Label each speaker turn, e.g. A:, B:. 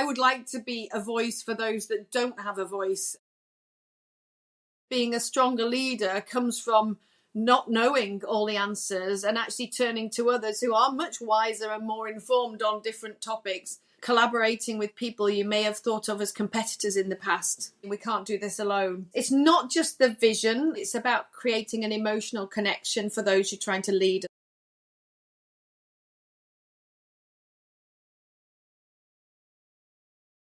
A: I would like to be a voice for those that don't have a voice. Being a stronger leader comes from not knowing all the answers and actually turning to others who are much wiser and more informed on different topics, collaborating with people you may have thought of as competitors in the past. We can't do this alone. It's not just the vision, it's about creating an emotional connection for those you're trying to lead.